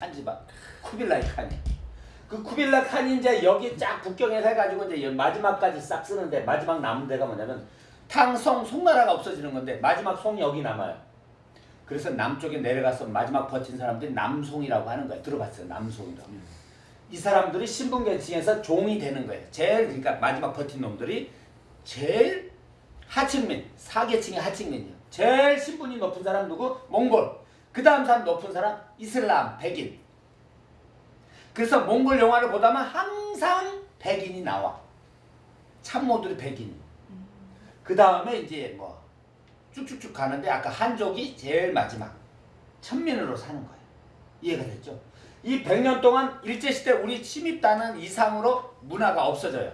한 집안 쿠빌라이 칸이 그 쿠빌라 칸이 이제 여기 쫙 북경에서 해가지고 이제 마지막까지 싹 쓰는데 마지막 남은 데가 뭐냐면 탕성 송나라가 없어지는 건데 마지막 송이 여기 남아요. 그래서 남쪽에 내려가서 마지막 버틴 사람들이 남송이라고 하는 거예요. 들어봤어요? 남송이라고. 이 사람들이 신분계층에서 종이 되는 거예요. 제일 그러니까 마지막 버틴 놈들이 제일 하층민, 사계층의 하층민이요. 제일 신분이 높은 사람 누구? 몽골. 그 다음 사람 높은 사람 이슬람, 백인. 그래서 몽골 영화를 보다만 항상 백인이 나와. 참모들이 백인. 그 다음에 이제 뭐 쭉쭉쭉 가는데 아까 한족이 제일 마지막 천민으로 사는 거예요. 이해가 됐죠? 이 100년 동안 일제시대 우리 침입단은 이상으로 문화가 없어져요.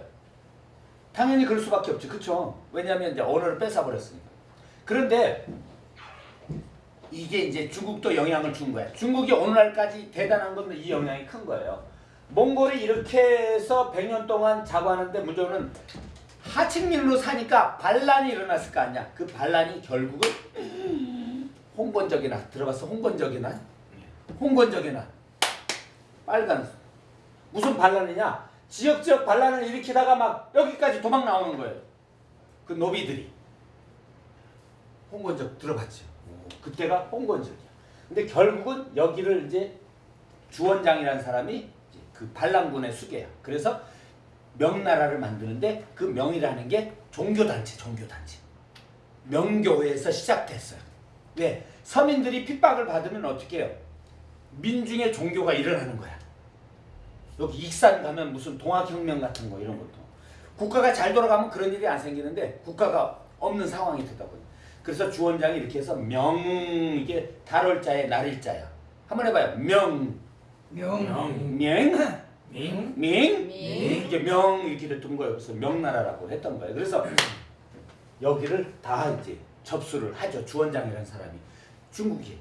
당연히 그럴 수밖에 없죠. 그쵸? 왜냐하면 이제 언어를 뺏어버렸으니까. 그런데 이게 이제 중국도 영향을 준 거야. 중국이 오늘날까지 대단한 건 이 영향이 큰 거예요. 몽골이 이렇게 해서 100년 동안 자고하는데 문제는 하층민으로 사니까 반란이 일어났을 거 아니야. 그 반란이 결국은 홍건적이나 들어봤어? 홍건적이나? 홍건적이나 빨간 무슨 반란이냐? 지역 지역 반란을 일으키다가 막 여기까지 도망 나오는 거예요. 그 노비들이 홍건적 들어봤죠? 그때가 홍건적이야. 근데 결국은 여기를 이제 주원장이라는 사람이 그 반란군의 수계야. 그래서 명나라를 만드는데 그 명이라는 게 종교단체, 종교단체. 명교회에서 시작됐어요. 왜? 서민들이 핍박을 받으면 어떻게 해요? 민중의 종교가 일어나는 거야. 여기 익산 가면 무슨 동학혁명 같은 거 이런 것도. 국가가 잘 돌아가면 그런 일이 안 생기는데 국가가 없는 상황이 되다 보니. 그래서 주원장이 이렇게 해서 명 이게 달월자에 날일자야. 한번 해봐요. 명. 명. 명. 명. 명. 이게 명 이렇게 됐던 거예요. 그래서 명나라라고 했던 거예요. 그래서 여기를 다 이제 접수를 하죠. 주원장이라는 사람이 중국이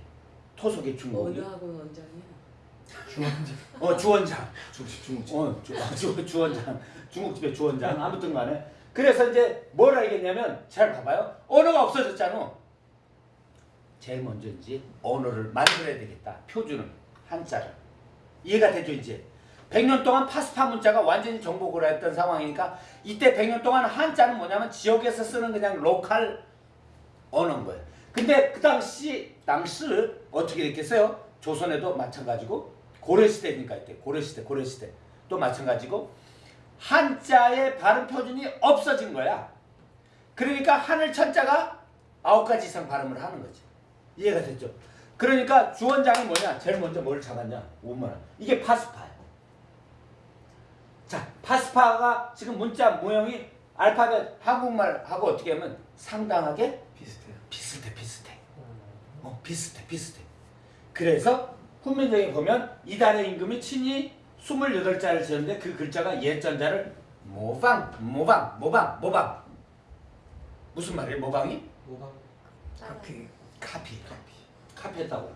토속의 중국이. 어느 학원 원장이야? 주원장. 어 주원장. 중국집 중국집. 어 주, 아, 주, 주원장. 중국집의 주원장. 아무튼 간에 그래서 이제 뭘 알겠냐면 잘 봐봐요. 언어가 없어졌잖아. 제일 먼저 이제 언어를 만들어야 되겠다. 표준을 한자를 이해가 되죠 이제. 100년 동안 파스파 문자가 완전히 정복을 했던 상황이니까 이때 100년 동안 한자는 뭐냐면 지역에서 쓰는 그냥 로컬 언어인 거예요. 근데 그 당시 당시 어떻게 됐겠어요? 조선에도 마찬가지고 고려시대니까 이때 고려시대 고려시대 또 마찬가지고 한자의 발음 표준이 없어진 거야. 그러니까 하늘 천자가 아홉 가지 이상 발음을 하는 거지. 이해가 됐죠? 그러니까 주원장이 뭐냐? 제일 먼저 뭘 잡았냐? 오만 이게 파스파야. 자, 파스파가 지금 문자 모형이 알파벳 한국말하고 어떻게 하면 상당하게 비슷해요. 비슷해 비슷해. 어, 비슷해 비슷해. 그래서 훈민정에 보면 이달의 임금이 친히 28자를 지었는데 그 글자가 예전자를 모방 모방 모방 모방. 무슨 말이에요? 모방이? 모방. 카피. 카피. 카피. 카피했다고.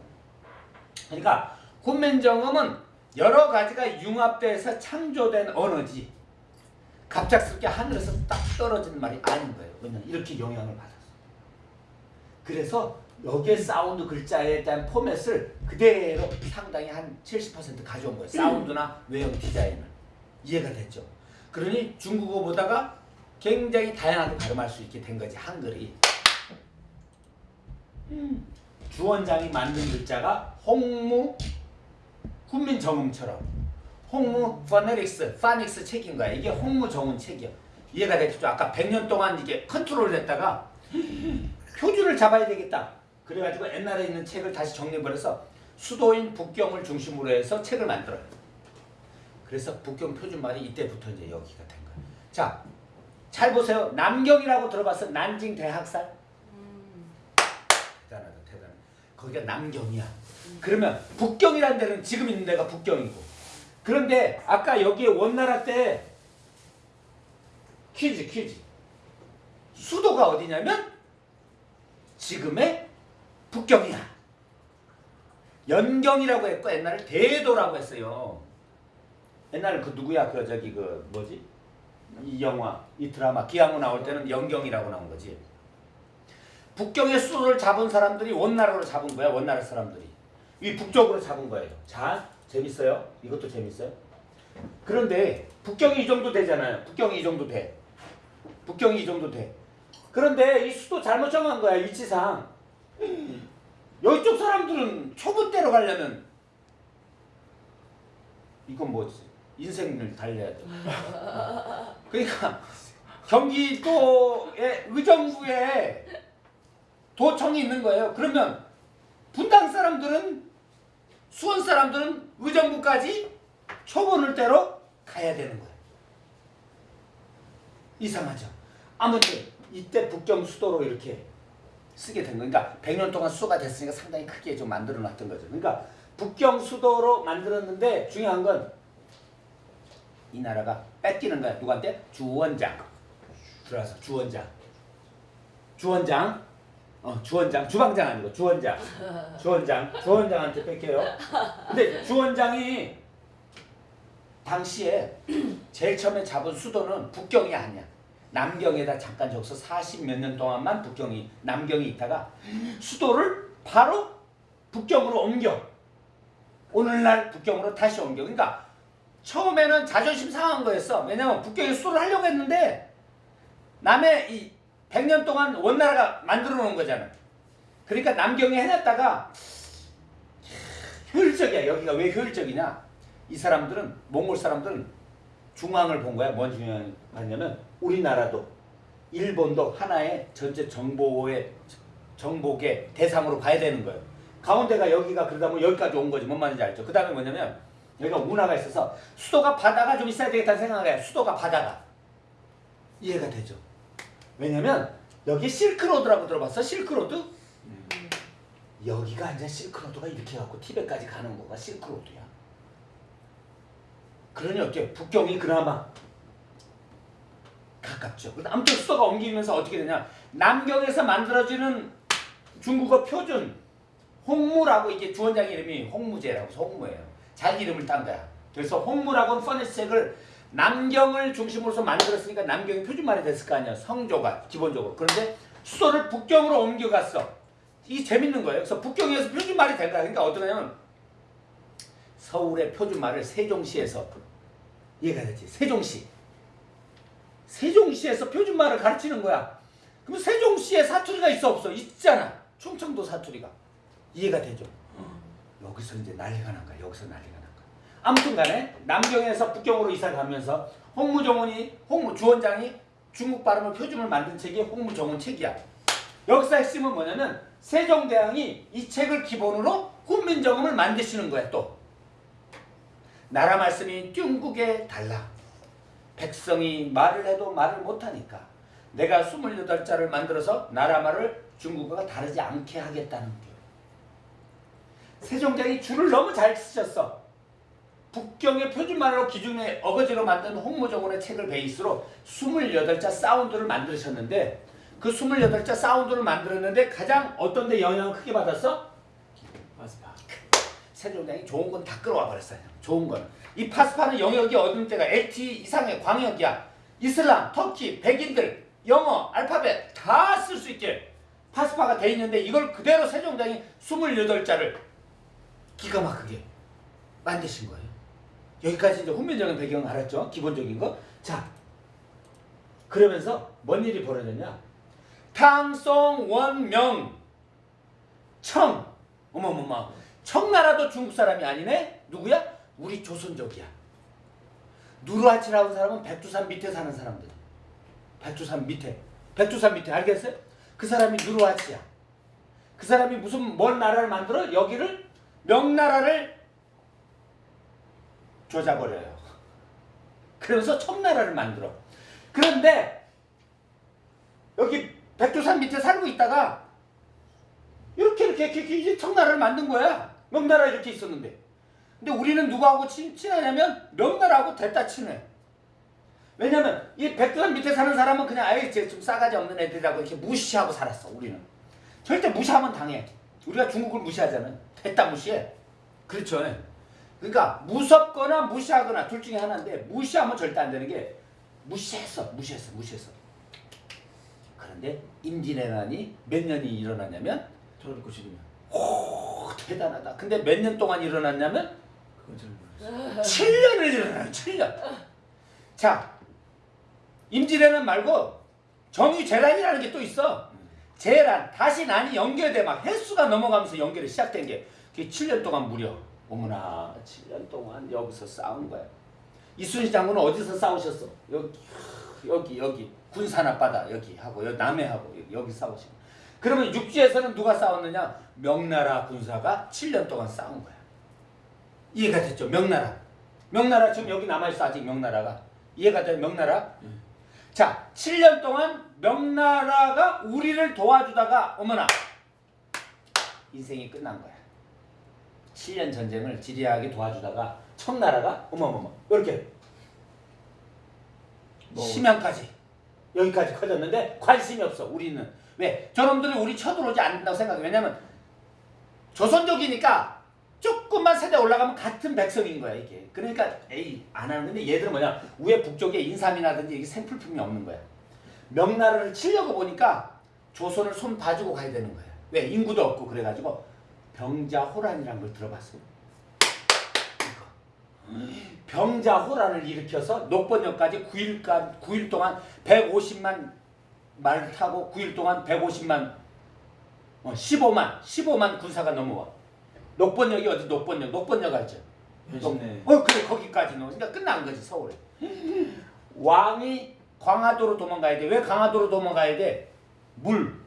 그러니까 훈민정음은 여러 가지가 융합돼서 창조된 언어지. 갑작스럽게 하늘에서 딱 떨어지는 말이 아닌 거예요. 왜냐면 이렇게 영향을 받았어 그래서 여기에 사운드 글자에 대한 포맷을 그대로 상당히 한 70% 가져온 거예요 사운드나 외형 디자인을 이해가 됐죠 그러니 중국어 보다가 굉장히 다양하게 발음할 수 있게 된 거지 한글이 주원장이 만든 글자가 홍무 훈민정음처럼 홍무 phonetics phonics 책인 거야. 이게 홍무 정음 책이야. 이해가 됐죠? 아까 100년 동안 이게 컨트롤 했다가 표준을 잡아야 되겠다. 그래가지고 옛날에 있는 책을 다시 정리해버려서 수도인 북경을 중심으로 해서 책을 만들어요. 그래서 북경 표준말이 이때부터 이제 여기가 된 거야. 자, 잘 보세요. 남경이라고 들어봤어? 난징 대학살? 대단하다 대단해 거기가 남경이야 그러면 북경이라는 데는 지금 있는 데가 북경이고 그런데 아까 여기에 원나라 때 퀴즈 퀴즈 수도가 어디냐면 지금의 북경이야 연경이라고 했고 옛날에 대도라고 했어요 옛날에 그 누구야 그 저기 그 뭐지 이 영화 이 드라마 기왕후 나올 때는 연경이라고 나온 거지 북경의 수도를 잡은 사람들이 원나라로 잡은 거야 원나라 사람들이 이 북쪽으로 잡은 거예요 자 재밌어요? 이것도 재밌어요? 그런데 북경이 이 정도 되잖아요. 북경이 이 정도 돼. 북경이 이 정도 돼. 그런데 이 수도 잘못 정한 거야 위치상. 이쪽 사람들은 초분대로 가려면 이건 뭐지? 인생을 달려야 돼. 그러니까 경기도의 의정부에 도청이 있는 거예요. 그러면 분당 사람들은 수원 사람들은 의정부까지 초본을 대로 가야 되는 거예요. 이상하죠. 아무튼 이때 북경 수도로 이렇게 쓰게 된 거니까 100년 동안 수도가 됐으니까 상당히 크게 좀 만들어 놨던 거죠. 그러니까 북경 수도로 만들었는데 중요한 건 이 나라가 뺏기는 거야. 누구한테? 주원장. 들어와서 주원장. 주원장. 어, 주원장. 주방장 아니고 주원장. 주원장. 주원장한테 뺏겨요. 근데 주원장이 당시에 제일 처음에 잡은 수도는 북경이 아니야. 남경에다 잠깐 저기서 40 몇 년 동안만 북경이 남경이 있다가 수도를 바로 북경으로 옮겨. 오늘날 북경으로 다시 옮겨. 그러니까 처음에는 자존심 상한 거였어. 왜냐면 북경에 수도를 하려고 했는데 남의 이 100년 동안 원나라가 만들어 놓은 거잖아. 그러니까 남경에 해놨다가 효율적이야. 여기가 왜 효율적이냐? 이 사람들은 몽골 사람들은 중앙을 본 거야. 뭔 중요하냐면 우리나라도 일본도 하나의 전체 정보의 정복의 대상으로 봐야 되는 거예요. 가운데가 여기가 그러다 보면 여기까지 온 거지. 뭔 말인지 알죠? 그 다음에 뭐냐면 여기가 운하가 있어서 수도가 바다가 좀 있어야 되겠다는 생각에 수도가 바다가 이해가 되죠. 왜냐면 여기 실크로드라고 들어봤어? 실크로드? 여기가 이제 실크로드가 이렇게 해갖고 티벳까지 가는 거가 실크로드야. 그러니 어때? 북경이 그나마 가깝죠. 아무튼 수도가 옮기면서 어떻게 되냐? 남경에서 만들어지는 중국어 표준 홍무라고 이게 주원장 이름이 홍무제라고 홍무예요. 자기 이름을 딴 거야. 그래서 홍무라고는 퍼니스책을 남경을 중심으로서 만들었으니까 남경이 표준말이 됐을 거 아니야. 성조가 기본적으로. 그런데 수도를 북경으로 옮겨갔어. 이게 재밌는 거예요. 그래서 북경에서 표준말이 된 거야. 그러니까 어떠냐면 서울의 표준말을 세종시에서 이해가 되지. 세종시. 세종시에서 표준말을 가르치는 거야. 그럼 세종시에 사투리가 있어 없어? 있잖아. 충청도 사투리가. 이해가 되죠? 여기서 이제 난리가 난 거야. 여기서 난리가 난 거야. 아무튼 간에 남경에서 북경으로 이사 가면서 홍무정원이 홍무 주원장이 중국 발음을 표준을 만든 책이 홍무정원 책이야. 여기서 핵심은 뭐냐면 세종대왕이 이 책을 기본으로 훈민정음을 만드시는 거야 또. 나라 말씀이 뚱국에 달라. 백성이 말을 해도 말을 못하니까 내가 28자를 만들어서 나라 말을 중국어가 다르지 않게 하겠다는 게 세종대왕이 줄을 너무 잘 쓰셨어. 북경의 표준말로 기준의 어거지로 만든 홍무정원의 책을 베이스로 28자 사운드를 만드셨는데 그 28자 사운드를 만들었는데 가장 어떤 데 영향을 크게 받았어? 세종대왕이 좋은 건 다 끌어와 버렸어요. 좋은 거는. 이 파스파는 영역이 어느 때가 LT 이상의 광역이야. 이슬람, 터키, 백인들, 영어, 알파벳 다 쓸 수 있게 파스파가 돼 있는데 이걸 그대로 세종대왕이 28자를 기가 막히게 만드신 거예요. 여기까지 이제 훈민정음 배경 알았죠? 기본적인 거. 자, 그러면서 뭔 일이 벌어졌냐? 탕송 원명 청 어머머머 청나라도 중국 사람이 아니네? 누구야? 우리 조선족이야. 누르하치라는 사람은 백두산 밑에 사는 사람들. 백두산 밑에. 백두산 밑에 알겠어요? 그 사람이 누르하치야. 그 사람이 무슨 먼 나라를 만들어? 여기를 명나라를 조져버려요. 그러면서 청나라를 만들어. 그런데 여기 백두산 밑에 살고 있다가 이렇게 이렇게 이렇게, 청나라를 만든 거야. 명나라 이렇게 있었는데. 근데 우리는 누구하고 친, 친하냐면 명나라하고 됐다 친해. 왜냐면 이 백두산 밑에 사는 사람은 그냥 아예 좀 싸가지 없는 애들이라고 이렇게 무시하고 살았어. 우리는 절대 무시하면 당해. 우리가 중국을 무시하잖아. 됐다 무시해. 그렇죠. 그러니까 무섭거나 무시하거나 둘 중에 하나인데 무시하면 절대 안 되는 게 무시했어. 무시했어. 무시했어. 그런데 임진왜란이 몇 년이 일어났냐면 1992년. 오 대단하다. 근데 몇 년 동안 일어났냐면 그건 잘 모르겠어요. 7년을 일어나요. 7년. 자, 임진왜란 말고 정유재란이라는 게 또 있어. 재란 다시 난이 연결돼 막 횟수가 넘어가면서 연결이 시작된 게 그게 7년 동안 무려 어머나 7년 동안 여기서 싸운 거야. 이순신 장군은 어디서 싸우셨어? 여기 여기 여기 군산 앞바다 여기 하고 여기 남해하고 여기, 여기 싸우시고. 그러면 육지에서는 누가 싸웠느냐? 명나라 군사가 7년 동안 싸운 거야. 이해가 됐죠? 명나라. 명나라 지금 여기 남아있어 아직 명나라가. 이해가 돼요? 명나라? 자, 7년 동안 명나라가 우리를 도와주다가 어머나 인생이 끝난 거야. 7년 전쟁을 지리하게 도와주다가 청나라가 어머머머 이렇게 뭐. 심양까지 여기까지 커졌는데 관심이 없어 우리는 왜? 저놈들이 우리 쳐들어오지 않는다고 생각해. 왜냐면 조선족이니까 조금만 세대 올라가면 같은 백성인 거야 이게. 그러니까 에이 안 하는 건데 얘들은 뭐냐? 위에 북쪽에 인삼이라든지 이게 생필품이 없는 거야. 명나라를 치려고 보니까 조선을 손 봐주고 가야 되는 거야. 왜? 인구도 없고 그래가지고 병자호란이라는 걸 들어봤어 이거. 병자호란을 일으켜서 녹번역까지 9일간 9일 동안 150만 말을 타고 9일 동안 150만 어, 15만 15만 군사가 넘어와. 녹번역이 어디 녹번역 녹번역 알죠? 어 그래 거기까지 넣어. 그러니까 끝난 거지 서울에. 왕이 광화도로 도망가야 돼. 왜 광화도로 도망가야 돼? 물.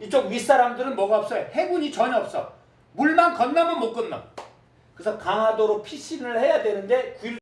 이쪽 윗사람들은 뭐가 없어요? 해군이 전혀 없어. 물만 건너면 못 건너. 그래서 강화도로 피신을 해야 되는데 9일